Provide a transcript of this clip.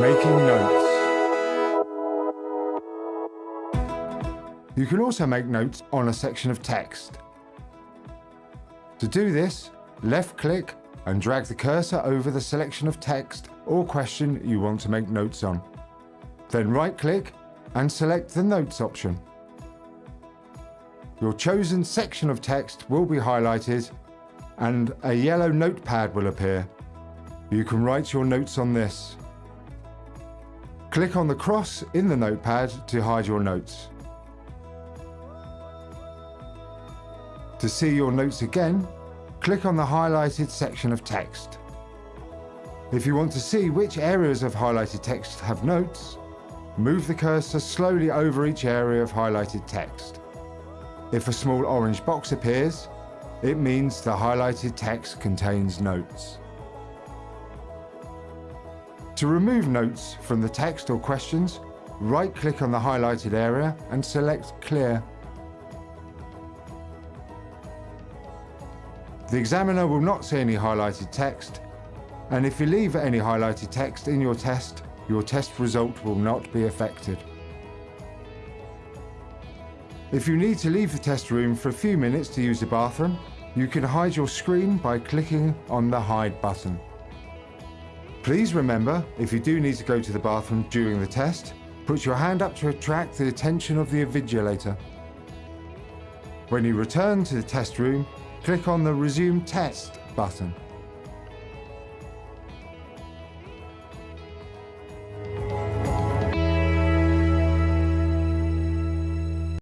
Making notes. You can also make notes on a section of text. To do this, left-click and drag the cursor over the selection of text or question you want to make notes on. Then right-click and select the Notes option. Your chosen section of text will be highlighted and a yellow notepad will appear. You can write your notes on this. Click on the cross in the notepad to hide your notes. To see your notes again, click on the highlighted section of text. If you want to see which areas of highlighted text have notes, move the cursor slowly over each area of highlighted text. If a small orange box appears, it means the highlighted text contains notes. To remove notes from the text or questions, right-click on the highlighted area and select Clear. The examiner will not see any highlighted text, and if you leave any highlighted text in your test, your test result will not be affected. If you need to leave the test room for a few minutes to use the bathroom, you can hide your screen by clicking on the Hide button. Please remember, if you do need to go to the bathroom during the test, put your hand up to attract the attention of the invigilator. When you return to the test room, click on the Resume Test button.